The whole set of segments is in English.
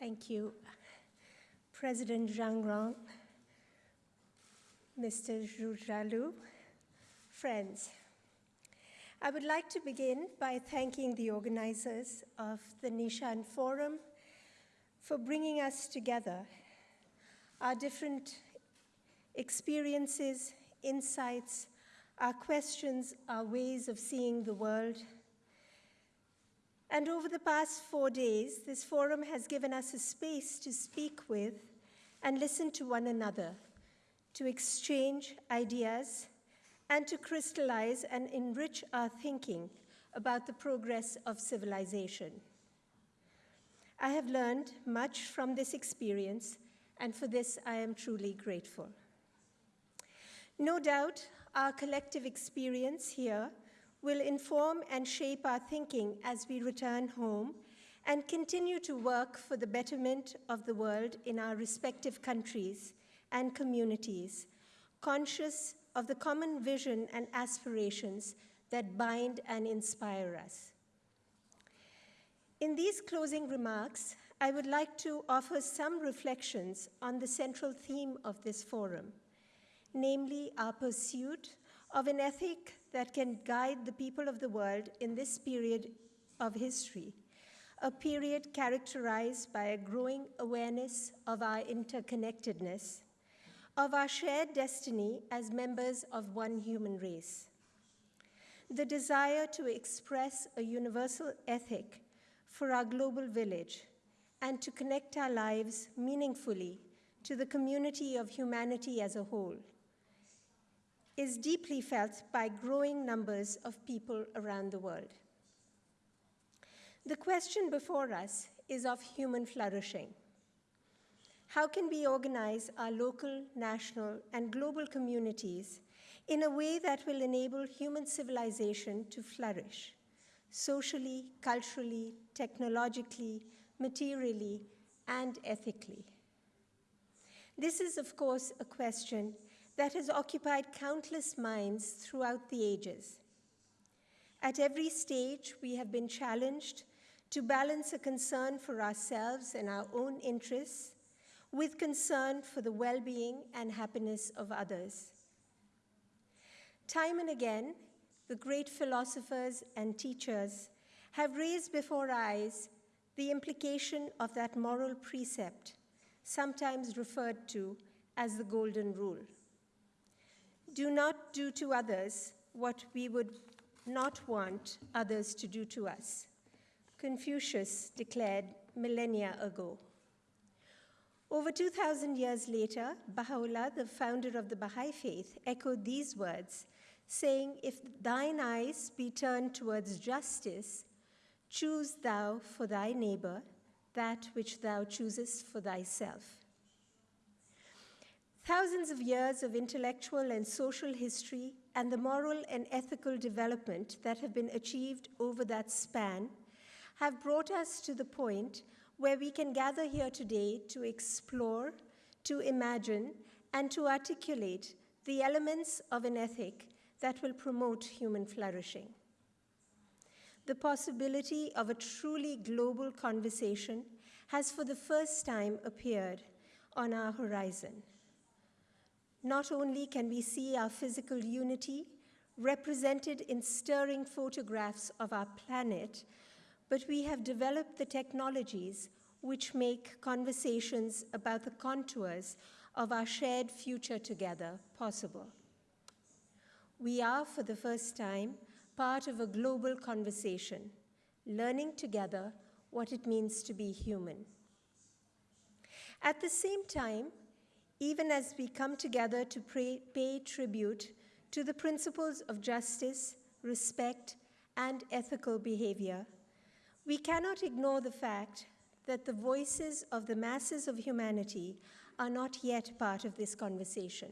Thank you, President Zhang Rong, Mr. Zhu Zhalu, friends. I would like to begin by thanking the organizers of the Nishan Forum for bringing us together. Our different experiences, insights, our questions, our ways of seeing the world. And over the past four days, this forum has given us a space to speak with and listen to one another, to exchange ideas, and to crystallize and enrich our thinking about the progress of civilization. I have learned much from this experience, and for this I am truly grateful. No doubt, our collective experience here will inform and shape our thinking as we return home and continue to work for the betterment of the world in our respective countries and communities, conscious of the common vision and aspirations that bind and inspire us. In these closing remarks, I would like to offer some reflections on the central theme of this forum, namely our pursuit of an ethic that can guide the people of the world in this period of history, a period characterized by a growing awareness of our interconnectedness, of our shared destiny as members of one human race. The desire to express a universal ethic for our global village and to connect our lives meaningfully to the community of humanity as a whole is deeply felt by growing numbers of people around the world. The question before us is of human flourishing. How can we organize our local, national, and global communities in a way that will enable human civilization to flourish, socially, culturally, technologically, materially, and ethically? This is, of course, a question that has occupied countless minds throughout the ages. At every stage, we have been challenged to balance a concern for ourselves and our own interests with concern for the well-being and happiness of others. Time and again, the great philosophers and teachers have raised before eyes the implication of that moral precept, sometimes referred to as the Golden Rule. Do not do to others what we would not want others to do to us. Confucius declared millennia ago. Over 2,000 years later, Baha'u'llah, the founder of the Baha'i faith, echoed these words, saying, If thine eyes be turned towards justice, choose thou for thy neighbor that which thou choosest for thyself. Thousands of years of intellectual and social history and the moral and ethical development that have been achieved over that span have brought us to the point where we can gather here today to explore, to imagine, and to articulate the elements of an ethic that will promote human flourishing. The possibility of a truly global conversation has for the first time appeared on our horizon. Not only can we see our physical unity represented in stirring photographs of our planet, but we have developed the technologies which make conversations about the contours of our shared future together possible. We are, for the first time, part of a global conversation, learning together what it means to be human. At the same time, even as we come together to pray, pay tribute to the principles of justice, respect, and ethical behavior, we cannot ignore the fact that the voices of the masses of humanity are not yet part of this conversation.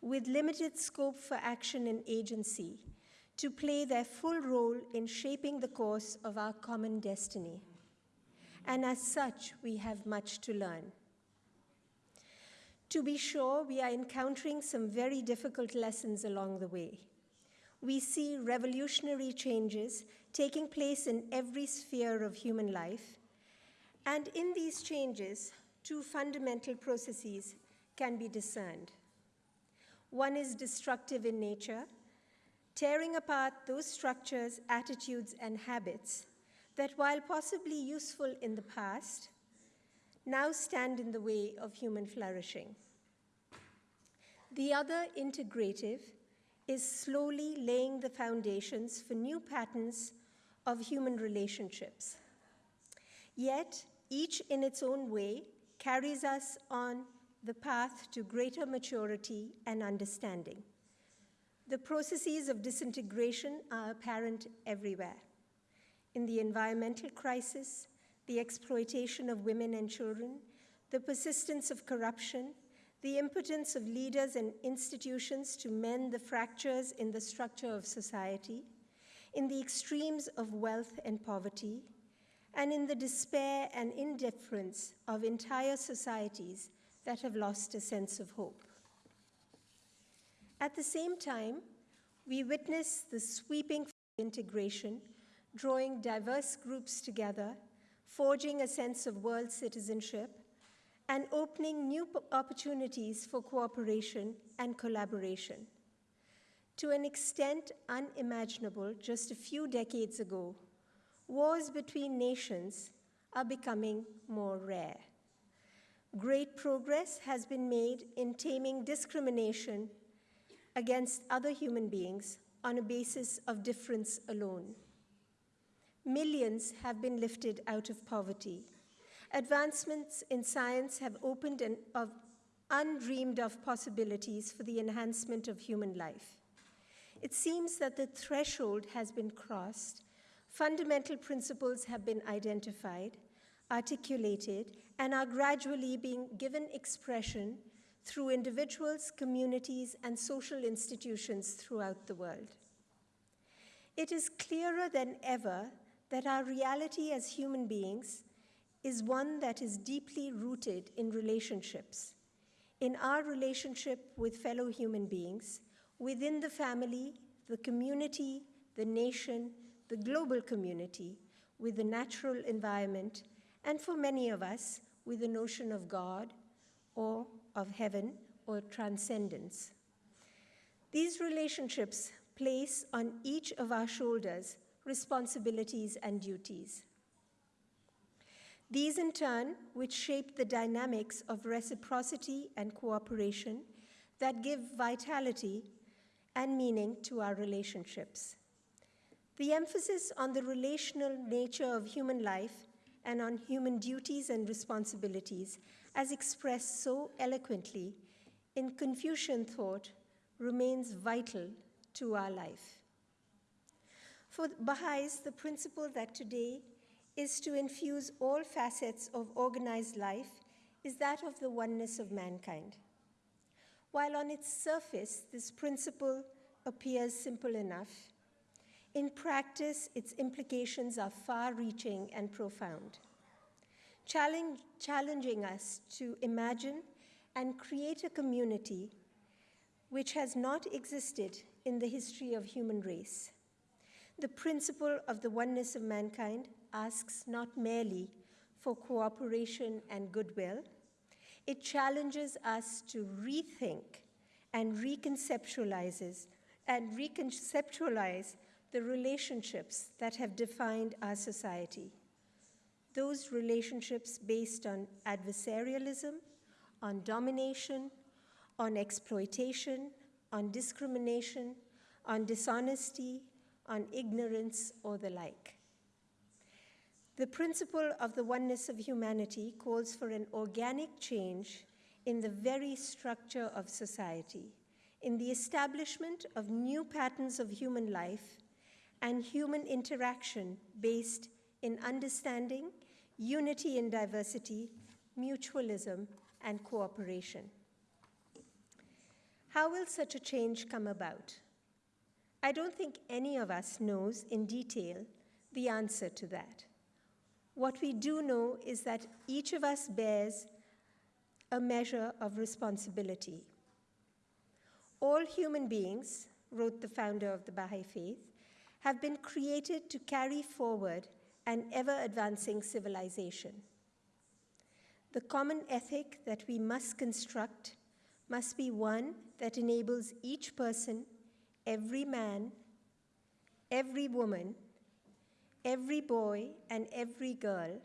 With limited scope for action and agency, to play their full role in shaping the course of our common destiny. And as such, we have much to learn. To be sure, we are encountering some very difficult lessons along the way. We see revolutionary changes taking place in every sphere of human life, And in these changes, two fundamental processes can be discerned. One is destructive in nature, tearing apart those structures, attitudes, and habits that, while possibly useful in the past, now stand in the way of human flourishing. The other, integrative, is slowly laying the foundations for new patterns of human relationships. Yet, each in its own way carries us on the path to greater maturity and understanding. The processes of disintegration are apparent everywhere. In the environmental crisis, the exploitation of women and children, the persistence of corruption, the impotence of leaders and institutions to mend the fractures in the structure of society, in the extremes of wealth and poverty, and in the despair and indifference of entire societies that have lost a sense of hope. At the same time, we witness the sweeping integration, drawing diverse groups together, forging a sense of world citizenship, and opening new opportunities for cooperation and collaboration. To an extent unimaginable just a few decades ago, wars between nations are becoming more rare. Great progress has been made in taming discrimination against other human beings on a basis of difference alone. Millions have been lifted out of poverty. Advancements in science have opened an of undreamed of possibilities for the enhancement of human life. It seems that the threshold has been crossed, fundamental principles have been identified, articulated, and are gradually being given expression through individuals, communities, and social institutions throughout the world. It is clearer than ever that our reality as human beings is one that is deeply rooted in relationships, in our relationship with fellow human beings, within the family, the community, the nation, the global community, with the natural environment, and for many of us, with the notion of God or of heaven or transcendence. These relationships place on each of our shoulders responsibilities and duties. These, in turn, which shape the dynamics of reciprocity and cooperation that give vitality and meaning to our relationships. The emphasis on the relational nature of human life and on human duties and responsibilities, as expressed so eloquently in Confucian thought, remains vital to our life. For Baha'is, the principle that today is to infuse all facets of organized life is that of the oneness of mankind. While on its surface, this principle appears simple enough, in practice, its implications are far reaching and profound, challenging us to imagine and create a community which has not existed in the history of human race. The principle of the oneness of mankind asks not merely for cooperation and goodwill, it challenges us to rethink and reconceptualizes and reconceptualize the relationships that have defined our society. Those relationships based on adversarialism, on domination, on exploitation, on discrimination, on dishonesty, on ignorance, or the like. The principle of the oneness of humanity calls for an organic change in the very structure of society, in the establishment of new patterns of human life and human interaction based in understanding, unity in diversity, mutualism, and cooperation. How will such a change come about? I don't think any of us knows in detail the answer to that. What we do know is that each of us bears a measure of responsibility. All human beings, wrote the founder of the Baha'i Faith, have been created to carry forward an ever advancing civilization. The common ethic that we must construct must be one that enables each person, every man, every woman, every boy, and every girl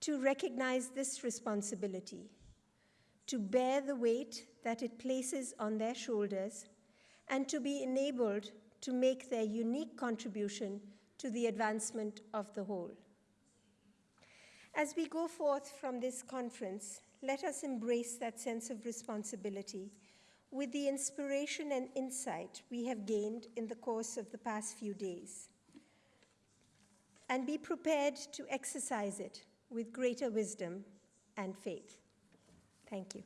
to recognize this responsibility, to bear the weight that it places on their shoulders, and to be enabled to make their unique contribution to the advancement of the whole. As we go forth from this conference, let us embrace that sense of responsibility with the inspiration and insight we have gained in the course of the past few days, and be prepared to exercise it with greater wisdom and faith. Thank you.